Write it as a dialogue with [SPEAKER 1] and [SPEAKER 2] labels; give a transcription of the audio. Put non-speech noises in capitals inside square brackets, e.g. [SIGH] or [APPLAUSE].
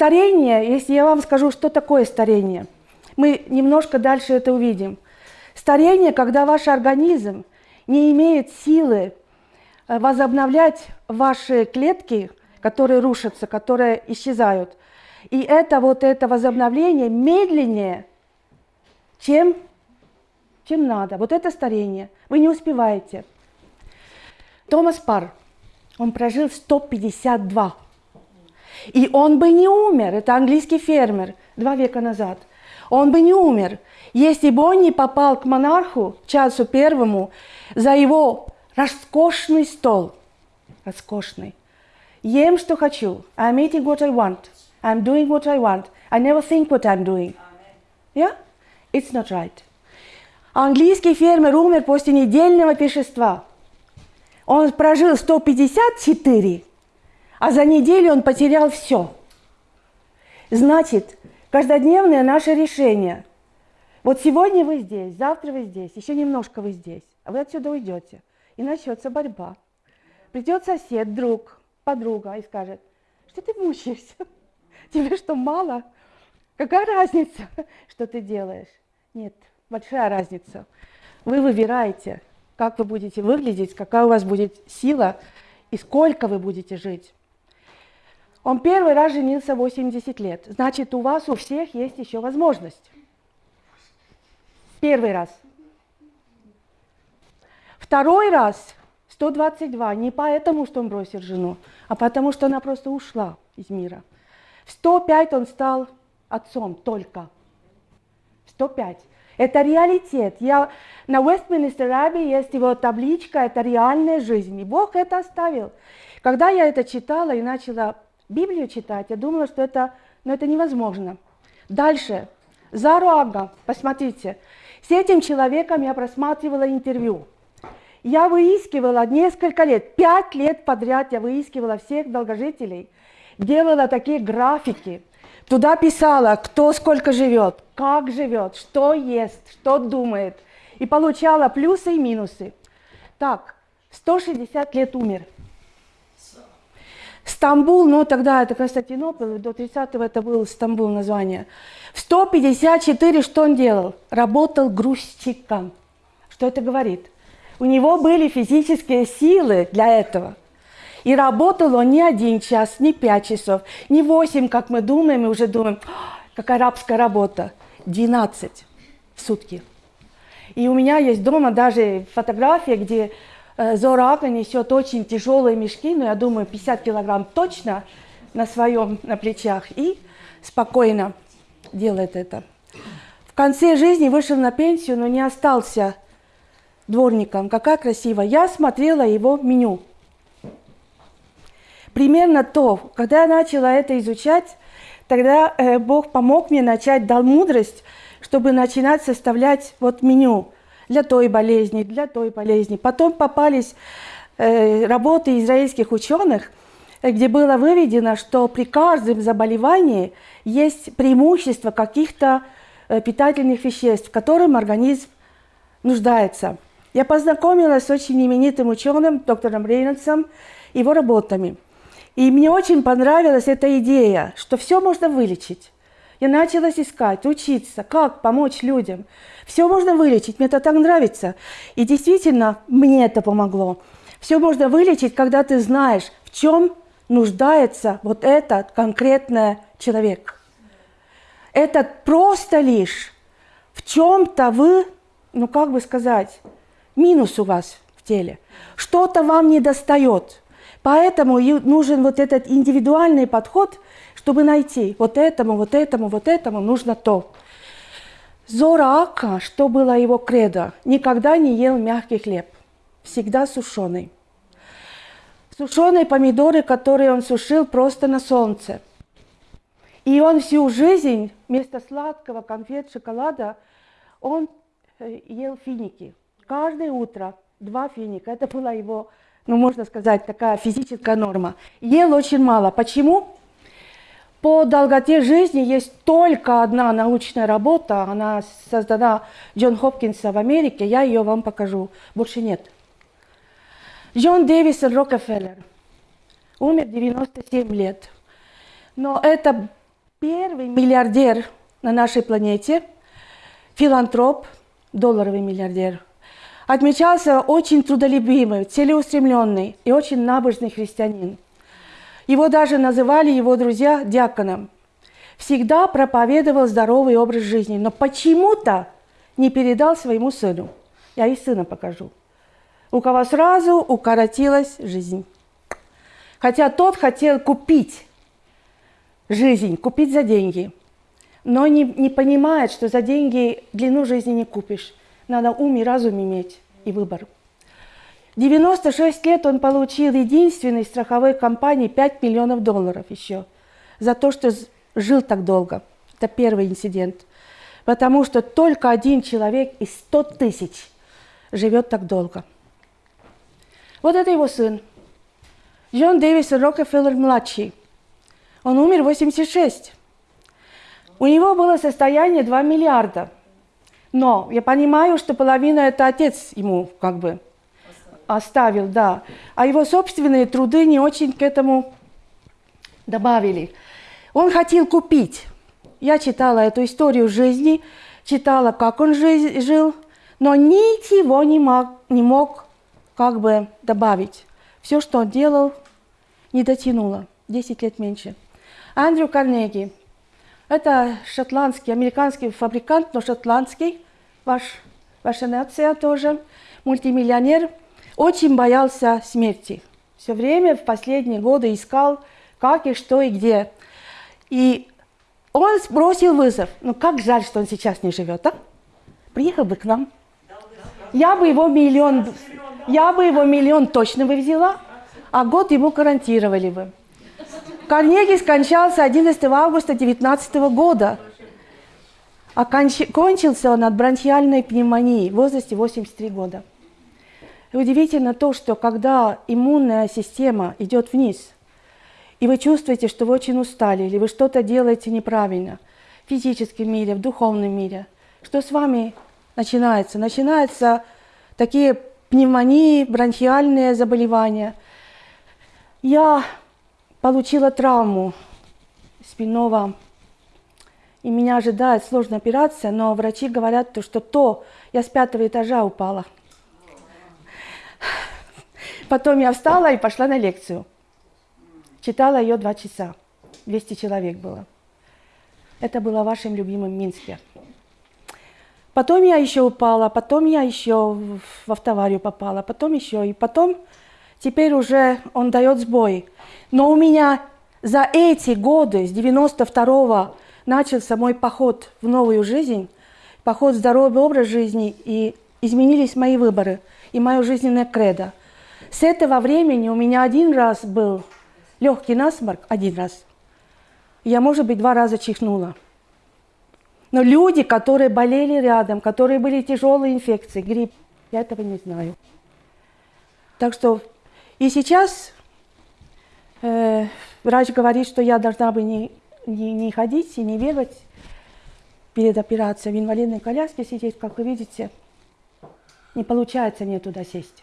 [SPEAKER 1] Старение, если я вам скажу, что такое старение, мы немножко дальше это увидим. Старение, когда ваш организм не имеет силы э, возобновлять ваши клетки, которые рушатся, которые исчезают. И это вот это возобновление медленнее, чем, чем надо. Вот это старение. Вы не успеваете. Томас Пар, он прожил 152. И он бы не умер, это английский фермер, два века назад. Он бы не умер, если бы он не попал к монарху, Чарльзу Первому, за его роскошный стол. Роскошный. Ем, что хочу. I'm eating what I want. I'm doing what I want. I never think what I'm doing. Yeah? It's not right. Английский фермер умер после недельного пешества. Он прожил 154, а за неделю он потерял все. Значит, каждодневное наше решение. Вот сегодня вы здесь, завтра вы здесь, еще немножко вы здесь, а вы отсюда уйдете. И начнется борьба. Придет сосед, друг, подруга и скажет, что ты мучаешься? [LAUGHS] Тебе что, мало? Какая разница, [LAUGHS] что ты делаешь? Нет, большая разница. Вы выбираете, как вы будете выглядеть, какая у вас будет сила и сколько вы будете жить. Он первый раз женился 80 лет. Значит, у вас у всех есть еще возможность. Первый раз. Второй раз 122. Не поэтому, что он бросил жену, а потому, что она просто ушла из мира. В 105 он стал отцом только. 105. Это реалитет. Я, на Westminster Abbey есть его табличка, это реальная жизнь. И Бог это оставил. Когда я это читала и начала Библию читать, я думала, что это, ну, это невозможно. Дальше. Заруага, посмотрите. С этим человеком я просматривала интервью. Я выискивала несколько лет, пять лет подряд я выискивала всех долгожителей, делала такие графики, туда писала, кто сколько живет, как живет, что ест, что думает, и получала плюсы и минусы. Так, 160 лет умер. Стамбул, ну тогда это Константинополь, до 30-го это был Стамбул название. В 154 что он делал? Работал грузчиком. Что это говорит? У него были физические силы для этого. И работал он не один час, не пять часов, не восемь, как мы думаем, и уже думаем, какая рабская работа. 12 в сутки. И у меня есть дома даже фотография, где э, Зора Ака несет очень тяжелые мешки, но я думаю, 50 килограмм точно на своем, на плечах, и спокойно делает это. В конце жизни вышел на пенсию, но не остался дворником. Какая красивая. Я смотрела его меню. Примерно то, когда я начала это изучать, тогда э, Бог помог мне начать, дал мудрость, чтобы начинать составлять вот меню для той болезни, для той болезни. Потом попались э, работы израильских ученых, где было выведено, что при каждом заболевании есть преимущество каких-то э, питательных веществ, в которым организм нуждается. Я познакомилась с очень именитым ученым, доктором Рейнольдсом, его работами. И мне очень понравилась эта идея, что все можно вылечить. Я начала искать, учиться, как помочь людям. Все можно вылечить, мне это так нравится. И действительно, мне это помогло. Все можно вылечить, когда ты знаешь, в чем нуждается вот этот конкретный человек. Это просто лишь в чем-то вы, ну как бы сказать, минус у вас в теле. Что-то вам не достает. Поэтому нужен вот этот индивидуальный подход, чтобы найти вот этому, вот этому, вот этому нужно то. Зора Ака, что было его кредо, никогда не ел мягкий хлеб, всегда сушеный. Сушеные помидоры, которые он сушил просто на солнце. И он всю жизнь вместо сладкого конфет, шоколада, он э, ел финики каждое утро два финика. Это была его, ну, можно сказать, такая физическая норма. Ел очень мало. Почему? По долготе жизни есть только одна научная работа, она создана Джон Хопкинса в Америке, я ее вам покажу, больше нет. Джон Дэвисон Рокфеллер умер 97 лет. Но это первый миллиардер на нашей планете, филантроп, долларовый миллиардер. Отмечался очень трудолюбимый, целеустремленный и очень набожный христианин. Его даже называли его друзья диаконом. Всегда проповедовал здоровый образ жизни, но почему-то не передал своему сыну. Я и сына покажу. У кого сразу укоротилась жизнь. Хотя тот хотел купить жизнь, купить за деньги, но не, не понимает, что за деньги длину жизни не купишь. Надо ум и разум иметь и выбор. 96 лет он получил единственной страховой компании 5 миллионов долларов еще за то, что жил так долго. Это первый инцидент. Потому что только один человек из 100 тысяч живет так долго. Вот это его сын. Джон Дэвис Рокфеллер-младший. Он умер в 86. У него было состояние 2 миллиарда. Но я понимаю, что половина это отец ему как бы оставил, да. А его собственные труды не очень к этому добавили. Он хотел купить. Я читала эту историю жизни, читала, как он жил, но ничего не мог, не мог как бы добавить. Все, что он делал, не дотянуло. 10 лет меньше. Андрю Карнеги. Это шотландский, американский фабрикант, но шотландский. Ваш, ваша нация тоже. Мультимиллионер. Очень боялся смерти. Все время в последние годы искал, как и что и где. И он бросил вызов. Ну как жаль, что он сейчас не живет, а? Приехал бы к нам. Я бы его миллион, я бы его миллион точно бы взяла, а год ему гарантировали бы. Карнеги скончался 11 августа 19 года. А кончился он от бронхиальной пневмонии в возрасте 83 года. И удивительно то, что когда иммунная система идет вниз – и вы чувствуете, что вы очень устали, или вы что-то делаете неправильно в физическом мире, в духовном мире, что с вами начинается? Начинаются такие пневмонии, бронхиальные заболевания. Я получила травму спинного, и меня ожидает сложная операция, но врачи говорят, что то я с пятого этажа упала. Потом я встала и пошла на лекцию. Читала ее два часа. 200 человек было. Это было в вашем любимом Минске. Потом я еще упала, потом я еще в автоварию попала, потом еще, и потом теперь уже он дает сбой. Но у меня за эти годы, с 92-го, начался мой поход в новую жизнь, поход в здоровый образ жизни, и изменились мои выборы и мое жизненное кредо. С этого времени у меня один раз был легкий насморк один раз. Я, может быть, два раза чихнула. Но люди, которые болели рядом, которые были тяжелые инфекции, грипп, я этого не знаю. Так что и сейчас э, врач говорит, что я должна бы не, не, не ходить и не бегать перед операцией в инвалидной коляске сидеть, как вы видите. Не получается мне туда сесть.